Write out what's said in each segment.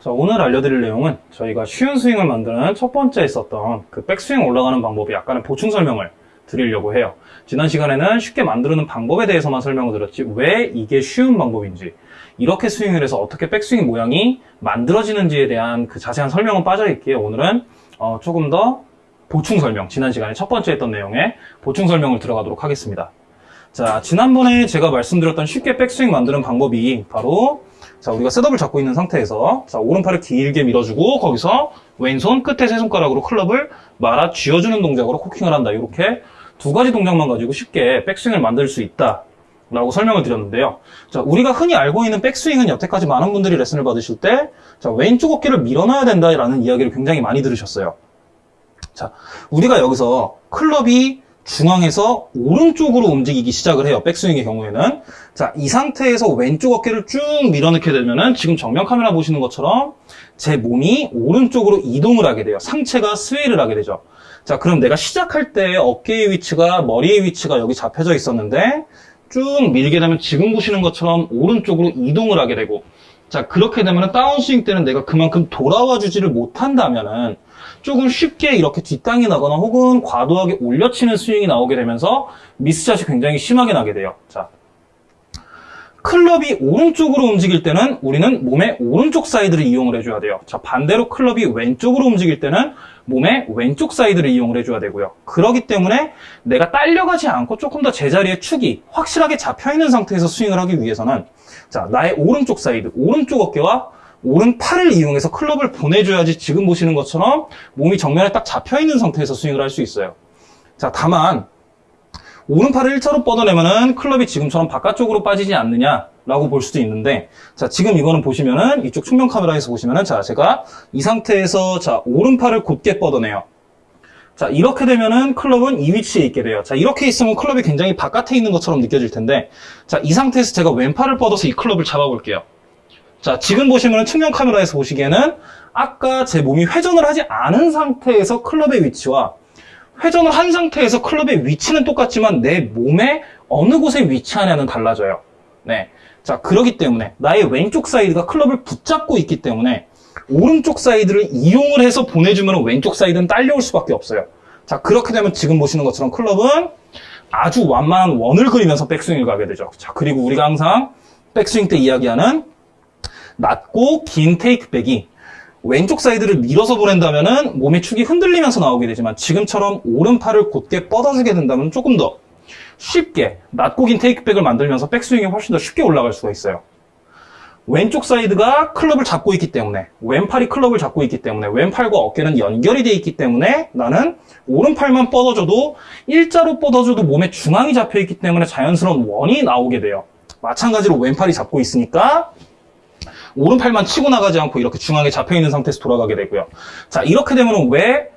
자, 오늘 알려드릴 내용은 저희가 쉬운 스윙을 만드는 첫 번째 있었던 그 백스윙 올라가는 방법의 약간의 보충 설명을 드리려고 해요. 지난 시간에는 쉽게 만드는 방법에 대해서만 설명을 드렸지 왜 이게 쉬운 방법인지 이렇게 스윙을 해서 어떻게 백스윙 모양이 만들어지는지에 대한 그 자세한 설명은 빠져있기에 오늘은 어, 조금 더 보충 설명, 지난 시간에 첫 번째 했던 내용에 보충 설명을 들어가도록 하겠습니다. 자, 지난번에 제가 말씀드렸던 쉽게 백스윙 만드는 방법이 바로 자, 우리가 셋업을 잡고 있는 상태에서 자, 오른팔을 길게 밀어주고 거기서 왼손 끝에 세 손가락으로 클럽을 말아 쥐어주는 동작으로 코킹을 한다. 이렇게 두 가지 동작만 가지고 쉽게 백스윙을 만들 수 있다. 라고 설명을 드렸는데요. 자, 우리가 흔히 알고 있는 백스윙은 여태까지 많은 분들이 레슨을 받으실 때, 자, 왼쪽 어깨를 밀어놔야 된다라는 이야기를 굉장히 많이 들으셨어요. 자, 우리가 여기서 클럽이 중앙에서 오른쪽으로 움직이기 시작을 해요. 백스윙의 경우에는. 자, 이 상태에서 왼쪽 어깨를 쭉 밀어넣게 되면은 지금 정면 카메라 보시는 것처럼 제 몸이 오른쪽으로 이동을 하게 돼요. 상체가 스웨이를 하게 되죠. 자, 그럼 내가 시작할 때 어깨의 위치가, 머리의 위치가 여기 잡혀져 있었는데 쭉 밀게 되면 지금 보시는 것처럼 오른쪽으로 이동을 하게 되고 자, 그렇게 되면 다운스윙 때는 내가 그만큼 돌아와 주지를 못한다면은 조금 쉽게 이렇게 뒷땅이 나거나 혹은 과도하게 올려치는 스윙이 나오게 되면서 miss shot이 굉장히 심하게 나게 돼요. 자, 클럽이 오른쪽으로 움직일 때는 우리는 몸의 오른쪽 사이드를 이용을 해줘야 돼요. 자, 반대로 클럽이 왼쪽으로 움직일 때는 몸의 왼쪽 사이드를 이용을 해줘야 되고요. 그러기 때문에 내가 딸려가지 않고 조금 더 제자리에 축이 확실하게 잡혀있는 상태에서 스윙을 하기 위해서는 자, 나의 오른쪽 사이드, 오른쪽 어깨와 오른팔을 이용해서 클럽을 보내줘야지 지금 보시는 것처럼 몸이 정면에 딱 잡혀있는 상태에서 스윙을 할 수 있어요. 자, 다만 오른팔을 1차로 뻗어내면은 클럽이 지금처럼 바깥쪽으로 빠지지 않느냐 라고 볼 수도 있는데 자 지금 이거는 보시면은 이쪽 측면 카메라에서 보시면은 자 제가 이 상태에서 자 오른팔을 곧게 뻗어내요. 자 이렇게 되면은 클럽은 이 위치에 있게 돼요. 자 이렇게 있으면 클럽이 굉장히 바깥에 있는 것처럼 느껴질 텐데 자 이 상태에서 제가 왼팔을 뻗어서 이 클럽을 잡아 볼게요. 자 지금 보시면은 측면 카메라에서 보시기에는 아까 제 몸이 회전을 하지 않은 상태에서 클럽의 위치와 회전을 한 상태에서 클럽의 위치는 똑같지만 내 몸에 어느 곳에 위치하냐는 달라져요. 네. 자, 그러기 때문에 나의 왼쪽 사이드가 클럽을 붙잡고 있기 때문에 오른쪽 사이드를 이용을 해서 보내주면 왼쪽 사이드는 딸려올 수밖에 없어요. 자, 그렇게 되면 지금 보시는 것처럼 클럽은 아주 완만한 원을 그리면서 백스윙을 가게 되죠. 자, 그리고 우리가 항상 백스윙 때 이야기하는 낮고 긴 테이크백이 왼쪽 사이드를 밀어서 보낸다면 몸의 축이 흔들리면서 나오게 되지만 지금처럼 오른팔을 곧게 뻗어주게 된다면 조금 더 쉽게 낮고 긴 테이크백을 만들면서 백스윙이 훨씬 더 쉽게 올라갈 수가 있어요. 왼쪽 사이드가 클럽을 잡고 있기 때문에 왼팔이 클럽을 잡고 있기 때문에 왼팔과 어깨는 연결이 되어 있기 때문에 나는 오른팔만 뻗어줘도 일자로 뻗어줘도 몸의 중앙이 잡혀 있기 때문에 자연스러운 원이 나오게 돼요. 마찬가지로 왼팔이 잡고 있으니까 오른팔만 치고 나가지 않고 이렇게 중앙에 잡혀있는 상태에서 돌아가게 되고요. 자, 이렇게 되면 왜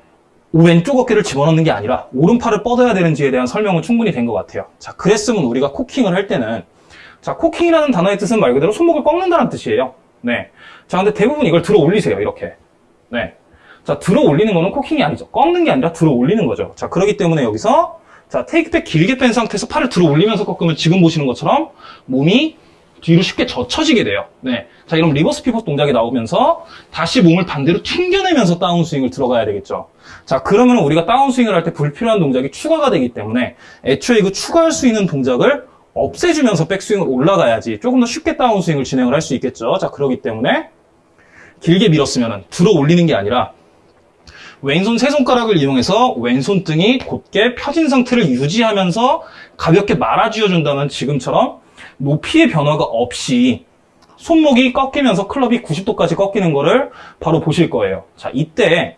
왼쪽 어깨를 집어넣는 게 아니라 오른팔을 뻗어야 되는지에 대한 설명은 충분히 된 것 같아요. 자, 그랬으면 우리가 코킹을 할 때는 자, 코킹이라는 단어의 뜻은 말 그대로 손목을 꺾는다는 뜻이에요. 네. 자, 근데 대부분 이걸 들어 올리세요. 이렇게. 네. 자, 들어 올리는 거는 코킹이 아니죠. 꺾는 게 아니라 들어 올리는 거죠. 자, 그렇기 때문에 여기서 자, 테이크백 길게 뺀 상태에서 팔을 들어 올리면서 꺾으면 지금 보시는 것처럼 몸이 뒤로 쉽게 젖혀지게 돼요. 네. 자, 이런 reverse pivot 동작이 나오면서 다시 몸을 반대로 튕겨내면서 다운스윙을 들어가야 되겠죠. 자, 그러면 우리가 다운스윙을 할 때 불필요한 동작이 추가가 되기 때문에 애초에 그 추가할 수 있는 동작을 없애주면서 백스윙을 올라가야지 조금 더 쉽게 다운스윙을 진행을 할 수 있겠죠. 자, 그러기 때문에 길게 밀었으면 들어 올리는 게 아니라 왼손 세 손가락을 이용해서 왼손 등이 곧게 펴진 상태를 유지하면서 가볍게 말아쥐어준다면 지금처럼 높이의 변화가 없이 손목이 꺾이면서 클럽이 90도까지 꺾이는 거를 바로 보실 거예요. 자, 이때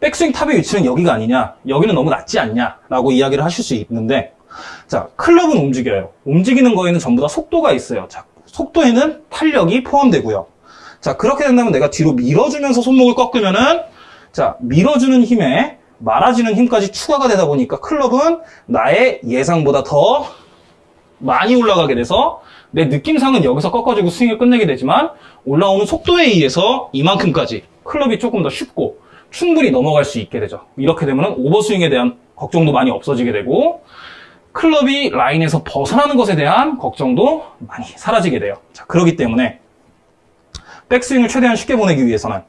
백스윙 탑의 위치는 여기가 아니냐, 여기는 너무 낮지 않냐, 라고 이야기를 하실 수 있는데, 자, 클럽은 움직여요. 움직이는 거에는 전부 다 속도가 있어요. 자, 속도에는 탄력이 포함되고요. 자, 그렇게 된다면 내가 뒤로 밀어주면서 손목을 꺾으면은, 자, 밀어주는 힘에 말아지는 힘까지 추가가 되다 보니까 클럽은 나의 예상보다 더 많이 올라가게 돼서 내 느낌상은 여기서 꺾어지고 스윙을 끝내게 되지만 올라오는 속도에 의해서 이만큼까지 클럽이 조금 더 쉽고 충분히 넘어갈 수 있게 되죠. 이렇게 되면 오버스윙에 대한 걱정도 많이 없어지게 되고 클럽이 라인에서 벗어나는 것에 대한 걱정도 많이 사라지게 돼요. 자, 그렇기 때문에 백스윙을 최대한 쉽게 보내기 위해서는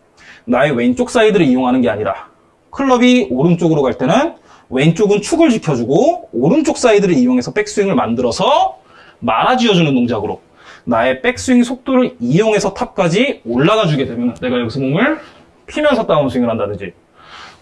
나의 왼쪽 사이드를 이용하는 게 아니라 클럽이 오른쪽으로 갈 때는 왼쪽은 축을 지켜주고 오른쪽 사이드를 이용해서 백스윙을 만들어서 말아쥐어주는 동작으로 나의 백스윙 속도를 이용해서 top까지 올라가 주게 되면 내가 여기서 몸을 피면서 다운스윙을 한다든지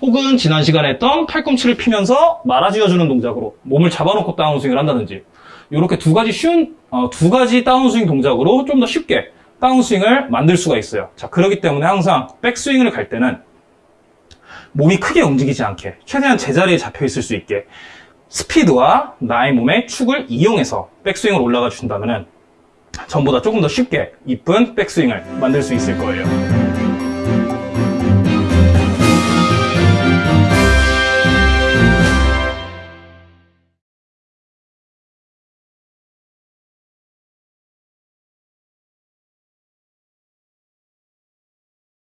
혹은 지난 시간에 했던 팔꿈치를 피면서 말아쥐어주는 동작으로 몸을 잡아놓고 다운스윙을 한다든지 이렇게 두 가지 쉬운 어, 두 가지 다운스윙 동작으로 좀 더 쉽게 다운스윙을 만들 수가 있어요. 자 그렇기 때문에 항상 백스윙을 갈 때는 몸이 크게 움직이지 않게 최대한 제자리에 잡혀 있을 수 있게 스피드와 나의 몸의 축을 이용해서 백스윙을 올라가 주신다면 전보다 조금 더 쉽게 이쁜 백스윙을 만들 수 있을 거예요.